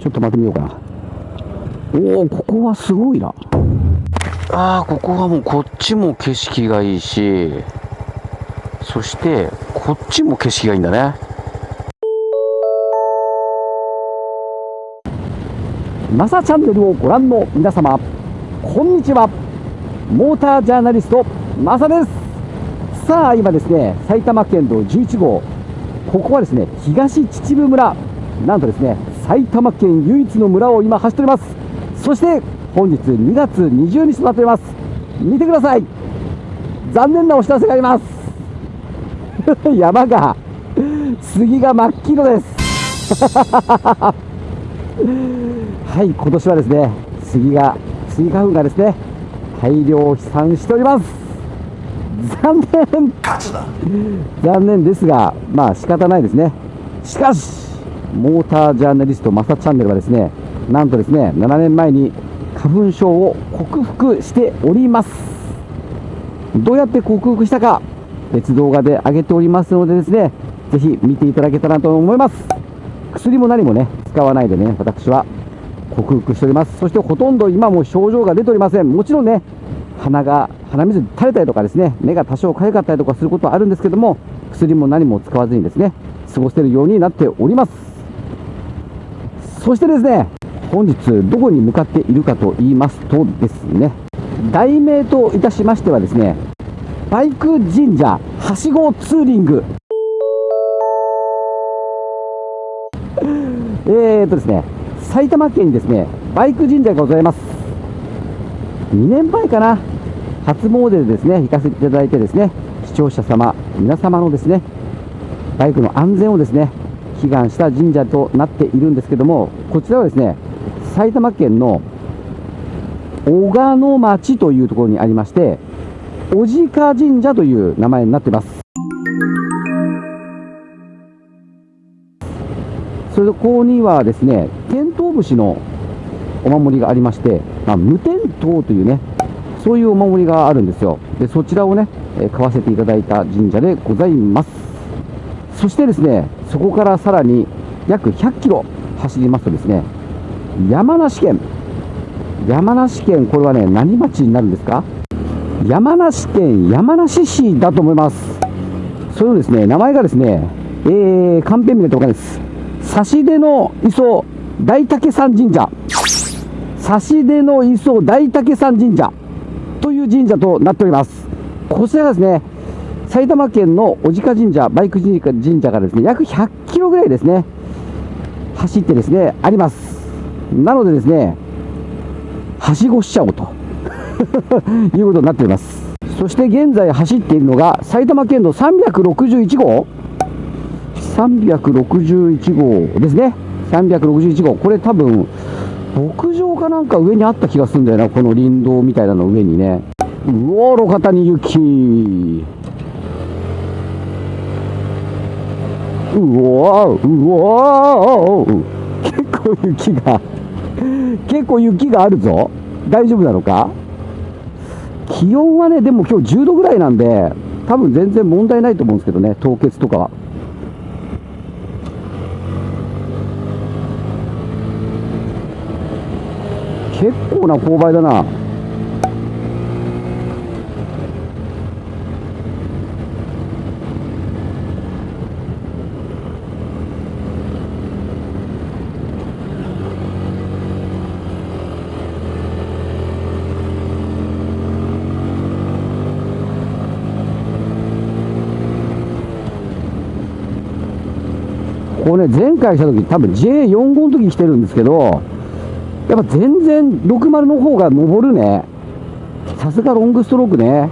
ちょっと待ってみようかな。おおここはすごいな。ああここはもうこっちも景色がいいしそしてこっちも景色がいいんだね。マサチャンネルをご覧の皆様こんにちは。モータージャーナリストマサです。さあ今ですね埼玉県道11号ここはですね東秩父村。なんとですね埼玉県唯一の村を今走っております。そして本日2月20日となっております。見てください。残念なお知らせがあります。山が杉が真っ黄色です。はい今年はですね杉がスギ花粉がですね大量飛散しております。残念。残念ですがまあ仕方ないですね。しかしモータージャーナリストマサチャンネルはですねなんとですね7年前に花粉症を克服しております。どうやって克服したか別動画で上げておりますのでですねぜひ見ていただけたらと思います。薬も何もね使わないでね私は克服しております。そしてほとんど今も症状が出ておりません。もちろんね鼻が鼻水垂れたりとかですね目が多少痒かったりとかすることはあるんですけども薬も何も使わずにですね過ごせるようになっております。そしてですね本日どこに向かっているかと言いますとですね題名といたしましてはですねバイク神社はしごツーリング。えーとですね埼玉県にですねバイク神社がございます。2年前かな初詣でですね行かせていただいてですね視聴者様皆様のですねバイクの安全をですね祈願した神社となっているんですけどもこちらはですね埼玉県の小鹿野町というところにありまして小鹿神社という名前になっています。それとここにはですねテントウムシのお守りがありまして、まあ、無天塔というねそういうお守りがあるんですよ。でそちらをね、買わせていただいた神社でございます。そしてですねそこからさらに約100キロ走りますとですね山梨県山梨県これはね何町になるんですか？山梨県山梨市だと思います。それのですね名前がですねえー、カンペ見ると分かんないです。指出の磯大竹山神社。指出の磯大竹山神社という神社となっております。こちらがですね埼玉県の小鹿神社バイク神社がですね約100キロぐらいですね走ってですねあります。なのでですねはしごしちゃおうと。いうことになっております。そして現在走っているのが埼玉県の361号。361号ですね。361号。これ多分牧場かなんか上にあった気がするんだよな。この林道みたいなの上にね。うお路肩に雪。うわうわ結構雪が結構雪があるぞ。大丈夫なのか？気温はねでも今日10度ぐらいなんで多分全然問題ないと思うんですけどね凍結とかは。結構な勾配だな。ね、前回した時多分 J45 の時来てるんですけど、やっぱ全然60の方が登るね。さすがロングストロークね。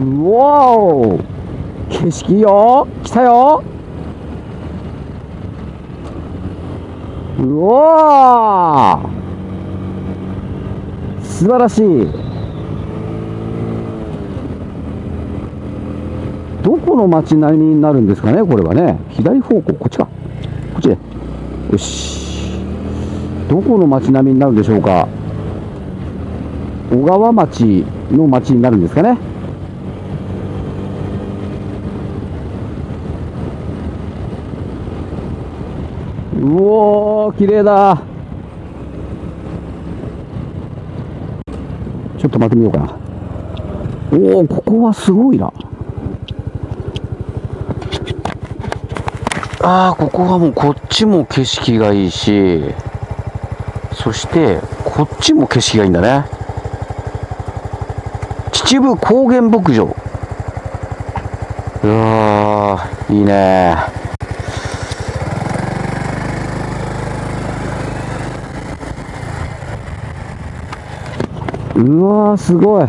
うわお景色よ。来たよ。うわ素晴らしい。どこの街並みになるんですかねこれはね。左方向こっちか。こっちで。よし。どこの街並みになるんでしょうか。小川町の町になるんですかね。うおー綺麗だ。ちょっと待ってみようかな。おおここはすごいな。ああここはもうこっちも景色がいいしそしてこっちも景色がいいんだね。秩父高原牧場。うわいいね。うわーすごい。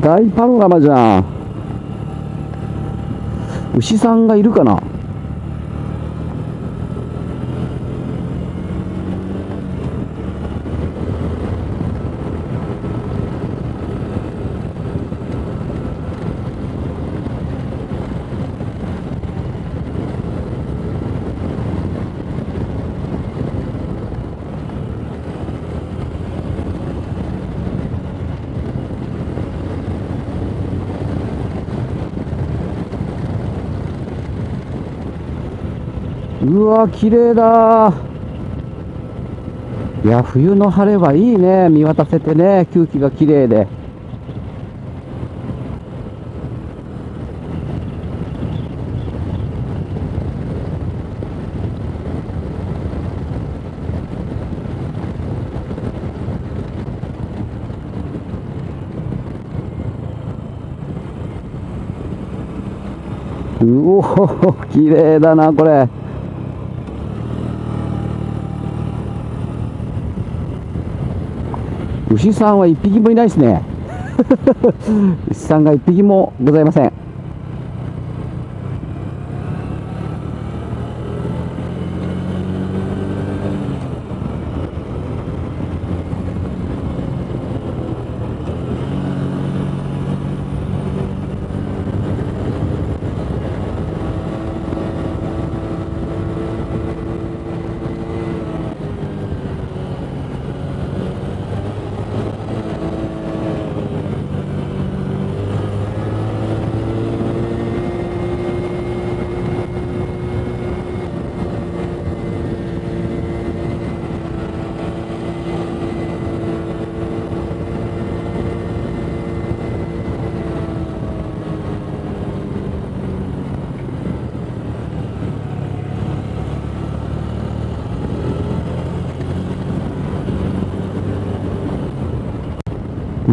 大パノラマじゃん。牛さんがいるかな？うわ綺麗だ。いや冬の晴れはいいね。見渡せてね。空気が綺麗で。うお綺麗だなこれ。牛さんは一匹もいないですね。牛さんが一匹もございません。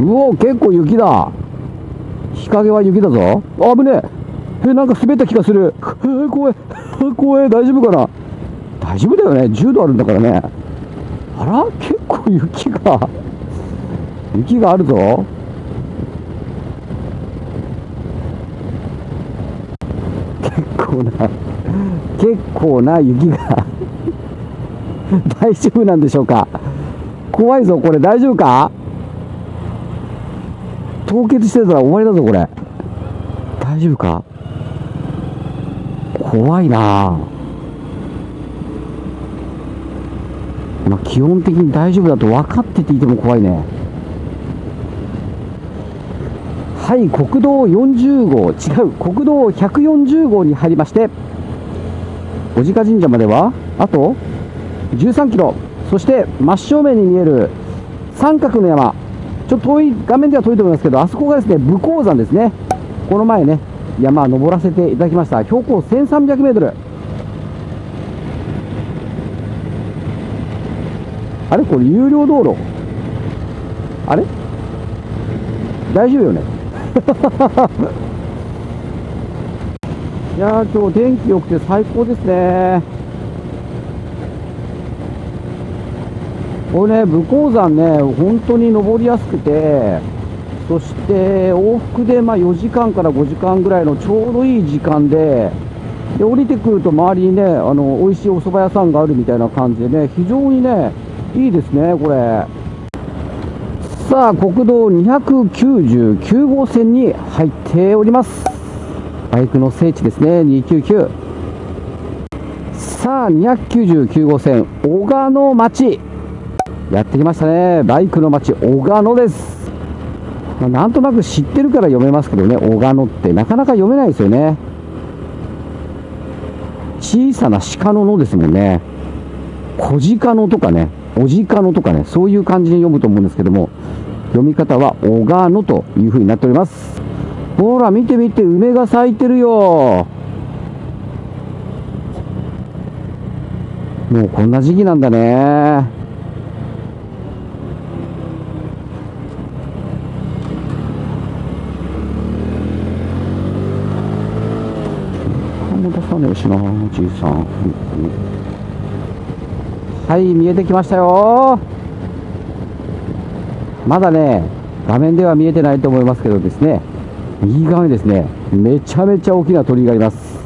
うお結構雪だ。日陰は雪だぞ。あぶねえ。えなんか滑った気がする。えー、怖い。怖い。大丈夫かな。大丈夫だよね。10度あるんだからね。あら結構雪が。雪があるぞ。結構な結構な雪が。大丈夫なんでしょうか。怖いぞこれ。大丈夫か？凍結してたら終わりだぞこれ。大丈夫か？怖いな。まあ基本的に大丈夫だと分かってていても怖いね。はい国道40号。違う。国道140号に入りまして小鹿神社まではあと13キロ。そして真正面に見える三角の山。ちょっと遠い、画面では遠いと思いますけど、あそこがですね、武甲山ですね。この前ね、山登らせていただきました。標高1300メートル。あれ？これ有料道路？あれ？大丈夫よね？いやー今日天気良くて最高ですねこれね、武甲山ね、本当に登りやすくて、そして往復でまあ4時間から5時間ぐらいのちょうどいい時間で、で降りてくると周りにね、あの美味しいお蕎麦屋さんがあるみたいな感じでね、非常にね、いいですね、これ。さあ国道299号線に入っております。バイクの聖地ですね299さあ299号線小鹿野町。やってきましたね。バイクの町小鹿野です、まあなんとなく知ってるから読めますけどね。小鹿野ってなかなか読めないですよね。小さな鹿の野ですもんね。小鹿野とかねおじかのとかねそういう感じに読むと思うんですけども読み方は小鹿野という風になっております。ほら見て見て梅が咲いてるよ。もうこんな時期なんだね。顔も出さねえしなじいさんはい見えてきましたよ。まだね画面では見えてないと思いますけどですね右側にですねめちゃめちゃ大きな鳥居があります。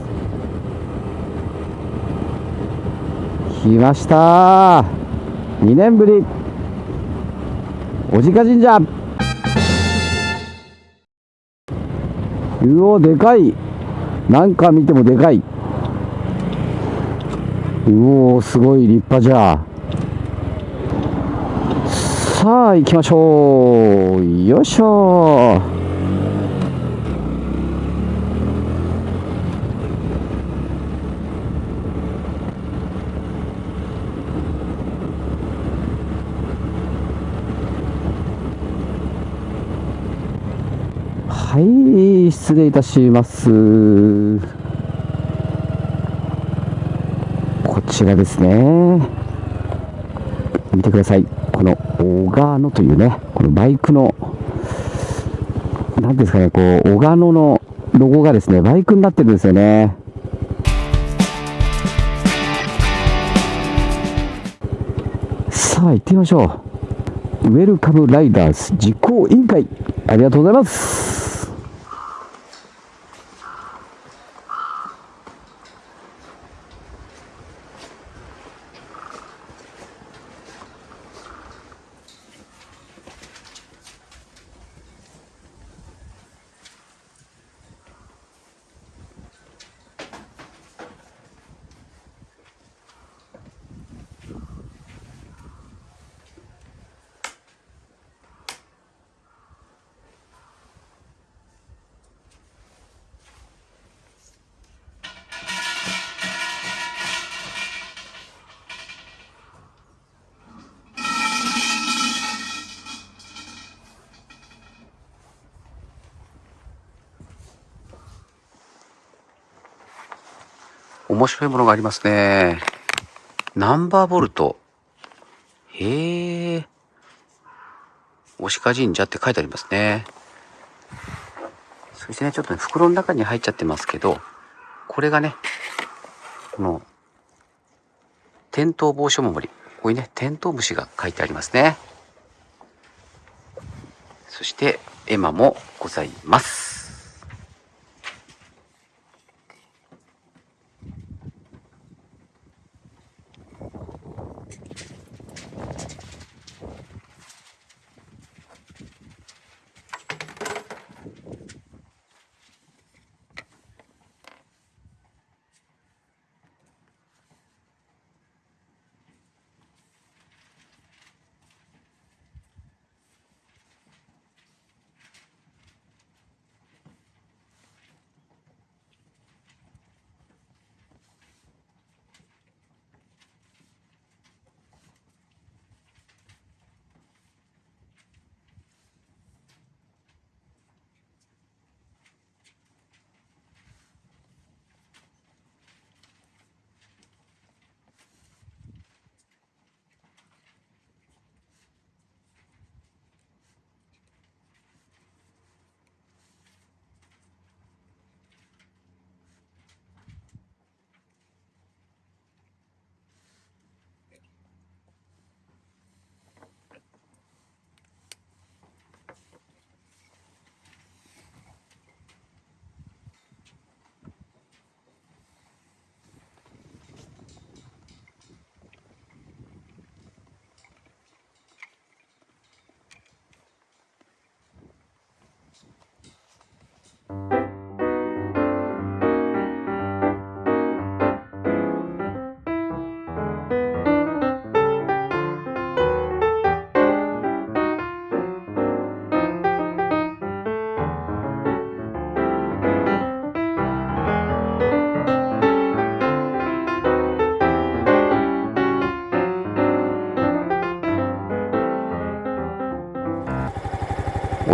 来ました。2年ぶり。おじか神社。うおでかい。なんか見てもでかい。うおすごい立派じゃ。さあ行きましょう。よいしょ。はい失礼いたしますこちらですね見てください。この小川野というねこのバイクの何ですかねこう小川野のロゴがですねバイクになってるんですよね。さあ行ってみましょう。ウェルカムライダーズ実行委員会。ありがとうございます。面白いものがありますね。ナンバーボルト。へえ。押鹿神社って書いてありますね。そしてね、ちょっとね、袋の中に入っちゃってますけど、これがね、この、転倒防止お守り。ここにね、テントウムシが書いてありますね。そして、絵馬もございます。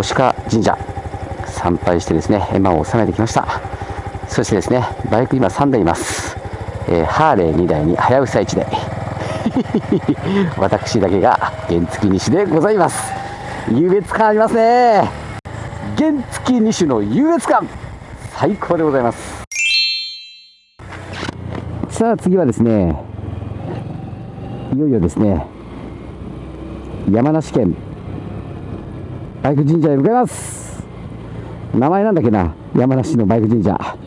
押鹿神社参拝してですね、絵馬を収めてきました。そしてですね、バイク今3台います。えーハーレー2台にはやぶさ1台。私だけが原付2種でございます。優越感ありますね。原付2種の優越感最高でございます。さあ次はですね、いよいよですね、山梨県バイク神社へ向かいます。名前なんだっけな、山梨のバイク神社。